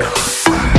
Fuck.